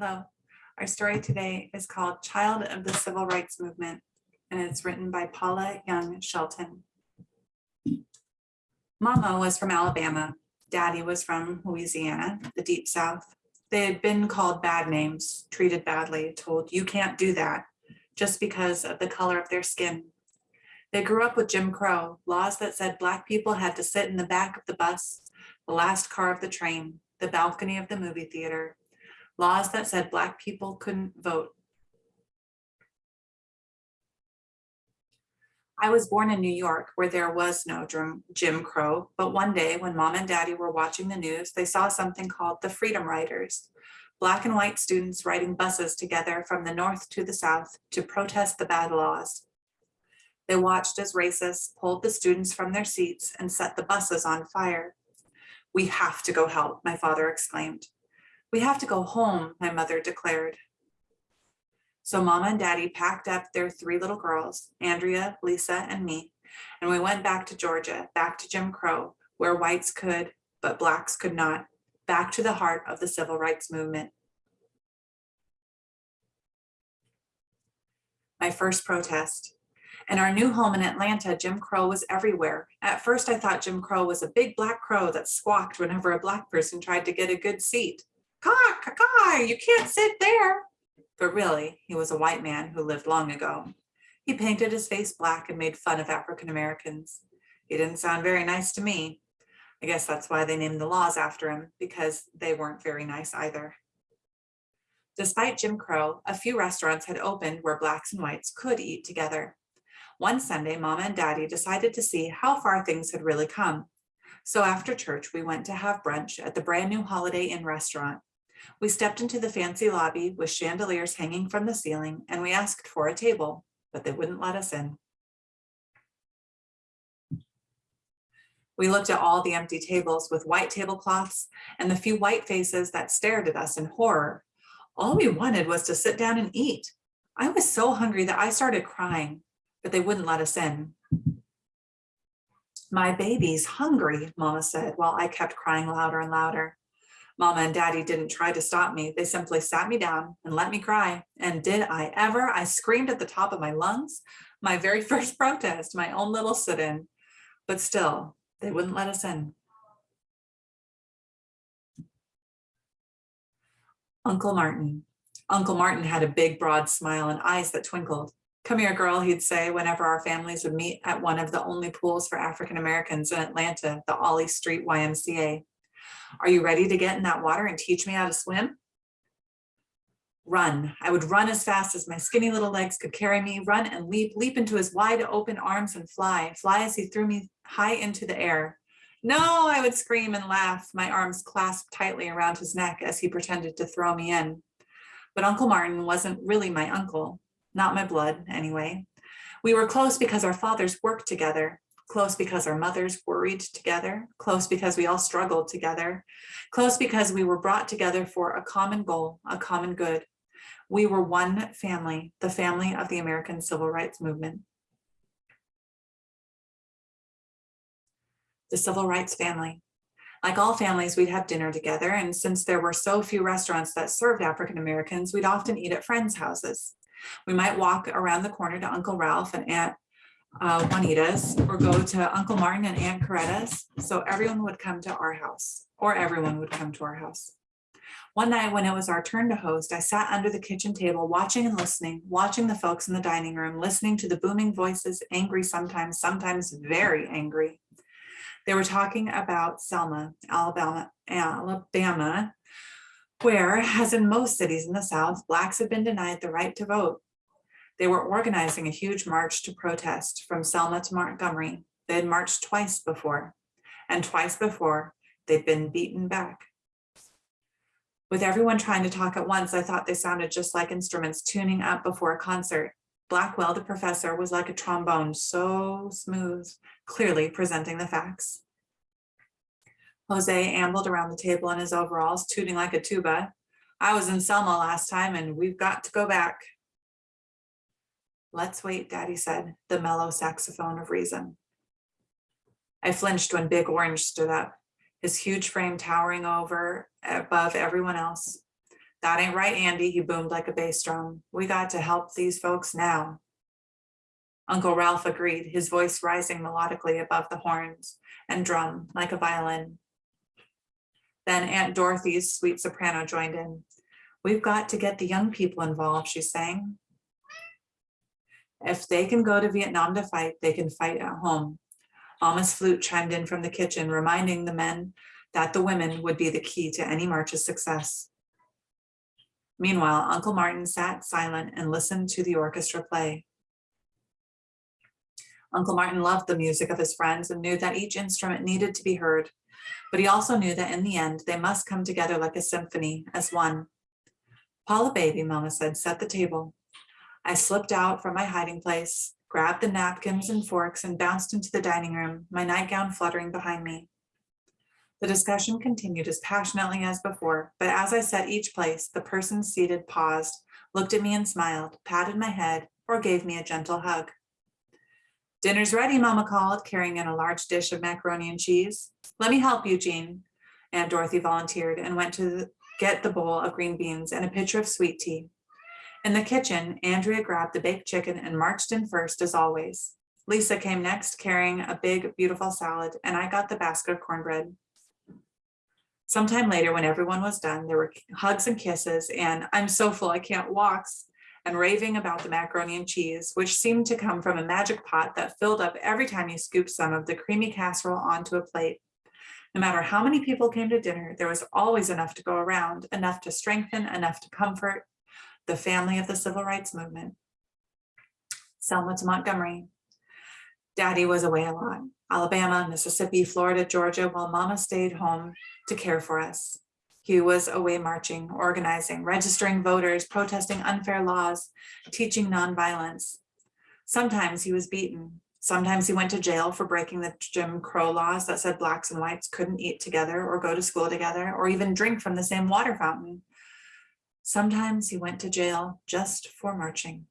Hello. Our story today is called Child of the Civil Rights Movement, and it's written by Paula Young Shelton. Mama was from Alabama. Daddy was from Louisiana, the deep south. They had been called bad names, treated badly, told you can't do that just because of the color of their skin. They grew up with Jim Crow, laws that said black people had to sit in the back of the bus, the last car of the train, the balcony of the movie theater, laws that said black people couldn't vote. I was born in New York where there was no Jim, Crow, but one day when mom and daddy were watching the news, they saw something called the Freedom Riders, black and white students riding buses together from the north to the south to protest the bad laws. They watched as racists pulled the students from their seats and set the buses on fire. We have to go help, my father exclaimed. We have to go home, my mother declared. So mama and daddy packed up their three little girls, Andrea, Lisa, and me, and we went back to Georgia, back to Jim Crow, where whites could, but blacks could not, back to the heart of the civil rights movement. My first protest. In our new home in Atlanta, Jim Crow was everywhere. At first, I thought Jim Crow was a big black crow that squawked whenever a black person tried to get a good seat. Caw, caw, caw, you can't sit there. But really, he was a white man who lived long ago. He painted his face black and made fun of African Americans. He didn't sound very nice to me. I guess that's why they named the laws after him, because they weren't very nice either. Despite Jim Crow, a few restaurants had opened where blacks and whites could eat together. One Sunday, mama and daddy decided to see how far things had really come. So after church, we went to have brunch at the brand new Holiday Inn restaurant. We stepped into the fancy lobby with chandeliers hanging from the ceiling and we asked for a table, but they wouldn't let us in. We looked at all the empty tables with white tablecloths and the few white faces that stared at us in horror. All we wanted was to sit down and eat. I was so hungry that I started crying but they wouldn't let us in. My baby's hungry, mama said, while I kept crying louder and louder. Mama and daddy didn't try to stop me. They simply sat me down and let me cry. And did I ever? I screamed at the top of my lungs, my very first protest, my own little sit-in. But still, they wouldn't let us in. Uncle Martin. Uncle Martin had a big, broad smile and eyes that twinkled. Come here, girl, he'd say whenever our families would meet at one of the only pools for African Americans in Atlanta, the Ollie Street YMCA. Are you ready to get in that water and teach me how to swim? Run. I would run as fast as my skinny little legs could carry me, run and leap, leap into his wide open arms and fly, fly as he threw me high into the air. No, I would scream and laugh, my arms clasped tightly around his neck as he pretended to throw me in. But Uncle Martin wasn't really my uncle not my blood anyway. We were close because our fathers worked together, close because our mothers worried together, close because we all struggled together, close because we were brought together for a common goal, a common good. We were one family, the family of the American Civil Rights Movement. The Civil Rights Family. Like all families, we'd have dinner together, and since there were so few restaurants that served African Americans, we'd often eat at friends' houses. We might walk around the corner to Uncle Ralph and Aunt uh, Juanita's or go to Uncle Martin and Aunt Coretta's. So everyone would come to our house or everyone would come to our house. One night when it was our turn to host, I sat under the kitchen table watching and listening, watching the folks in the dining room, listening to the booming voices, angry sometimes, sometimes very angry. They were talking about Selma, Alabama, Alabama, where, as in most cities in the South, Blacks have been denied the right to vote. They were organizing a huge march to protest from Selma to Montgomery. They had marched twice before, and twice before they'd been beaten back. With everyone trying to talk at once, I thought they sounded just like instruments tuning up before a concert. Blackwell, the professor, was like a trombone, so smooth, clearly presenting the facts. Hosea ambled around the table in his overalls, tooting like a tuba. I was in Selma last time and we've got to go back. Let's wait, Daddy said, the mellow saxophone of reason. I flinched when Big Orange stood up, his huge frame towering over above everyone else. That ain't right, Andy, he boomed like a bass drum. We got to help these folks now. Uncle Ralph agreed, his voice rising melodically above the horns and drum like a violin. Then Aunt Dorothy's sweet soprano joined in. We've got to get the young people involved, she sang. If they can go to Vietnam to fight, they can fight at home. Mama's flute chimed in from the kitchen, reminding the men that the women would be the key to any march's success. Meanwhile, Uncle Martin sat silent and listened to the orchestra play. Uncle Martin loved the music of his friends and knew that each instrument needed to be heard, but he also knew that in the end, they must come together like a symphony as one. Paula baby, Mama said, set the table. I slipped out from my hiding place, grabbed the napkins and forks and bounced into the dining room, my nightgown fluttering behind me. The discussion continued as passionately as before, but as I set each place, the person seated paused, looked at me and smiled, patted my head, or gave me a gentle hug. Dinner's ready, Mama called, carrying in a large dish of macaroni and cheese. Let me help you, Jean. Aunt Dorothy volunteered and went to get the bowl of green beans and a pitcher of sweet tea. In the kitchen, Andrea grabbed the baked chicken and marched in first as always. Lisa came next carrying a big, beautiful salad, and I got the basket of cornbread. Sometime later, when everyone was done, there were hugs and kisses and I'm so full I can't walks and raving about the macaroni and cheese, which seemed to come from a magic pot that filled up every time you scooped some of the creamy casserole onto a plate. No matter how many people came to dinner, there was always enough to go around, enough to strengthen, enough to comfort the family of the civil rights movement. Selma to Montgomery. Daddy was away a lot. Alabama, Mississippi, Florida, Georgia, while mama stayed home to care for us. He was away marching, organizing, registering voters, protesting unfair laws, teaching nonviolence. Sometimes he was beaten. Sometimes he went to jail for breaking the Jim Crow laws that said blacks and whites couldn't eat together or go to school together or even drink from the same water fountain. Sometimes he went to jail just for marching.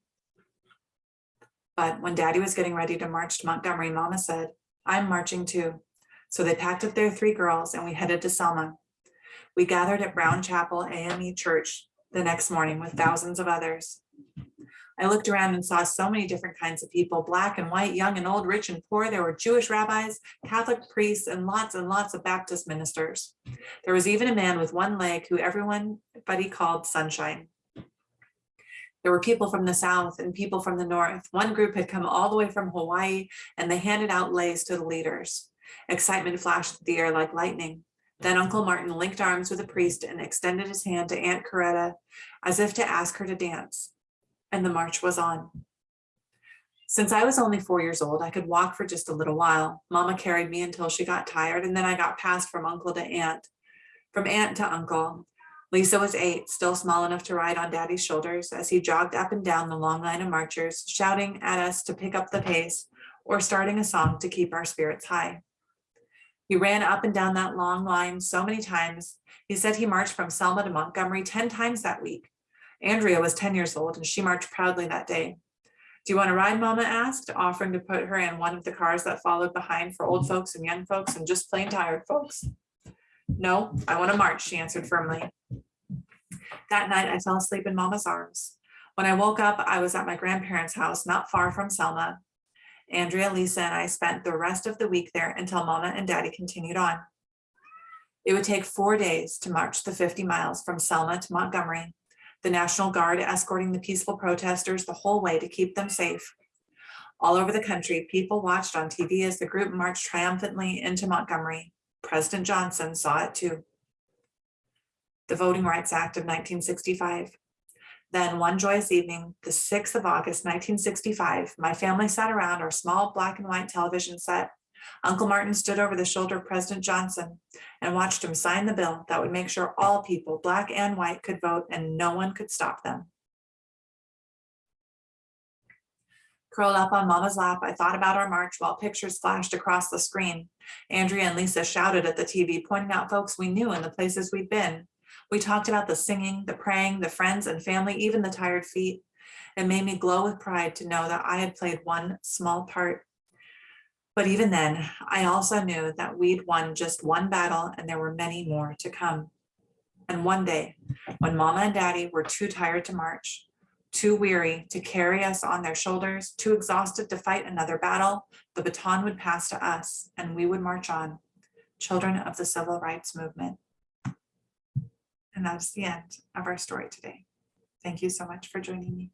But when daddy was getting ready to march to Montgomery, mama said, I'm marching too. So they packed up their three girls and we headed to Selma. We gathered at Brown Chapel AME Church the next morning with thousands of others. I looked around and saw so many different kinds of people, black and white, young and old, rich and poor. There were Jewish rabbis, Catholic priests, and lots and lots of Baptist ministers. There was even a man with one leg who everyone but he called Sunshine. There were people from the South and people from the North. One group had come all the way from Hawaii and they handed out leis to the leaders. Excitement flashed through the air like lightning. Then Uncle Martin linked arms with a priest and extended his hand to Aunt Coretta as if to ask her to dance and the march was on. Since I was only four years old, I could walk for just a little while. Mama carried me until she got tired, and then I got passed from uncle to aunt, from aunt to uncle. Lisa was eight, still small enough to ride on daddy's shoulders as he jogged up and down the long line of marchers, shouting at us to pick up the pace or starting a song to keep our spirits high. He ran up and down that long line so many times. He said he marched from Selma to Montgomery 10 times that week. Andrea was 10 years old and she marched proudly that day. Do you want to ride, Mama asked, offering to put her in one of the cars that followed behind for old mm-hmm. folks and young folks and just plain tired folks. No, I want to march, she answered firmly. That night, I fell asleep in Mama's arms. When I woke up, I was at my grandparents' house, not far from Selma. Andrea, Lisa, and I spent the rest of the week there until Mama and Daddy continued on. It would take four days to march the 50 miles from Selma to Montgomery the National Guard escorting the peaceful protesters the whole way to keep them safe. All over the country, people watched on TV as the group marched triumphantly into Montgomery. President Johnson saw it too. The Voting Rights Act of 1965. Then one joyous evening, the 6th of August, 1965, my family sat around our small black and white television set Uncle Martin stood over the shoulder of President Johnson and watched him sign the bill that would make sure all people, black and white, could vote and no one could stop them. Curled up on mama's lap, I thought about our march while pictures flashed across the screen. Andrea and Lisa shouted at the TV, pointing out folks we knew and the places we'd been. We talked about the singing, the praying, the friends and family, even the tired feet. It made me glow with pride to know that I had played one small part but even then, I also knew that we'd won just one battle and there were many more to come. And one day, when mama and daddy were too tired to march, too weary to carry us on their shoulders, too exhausted to fight another battle, the baton would pass to us and we would march on, children of the civil rights movement. And that's the end of our story today. Thank you so much for joining me.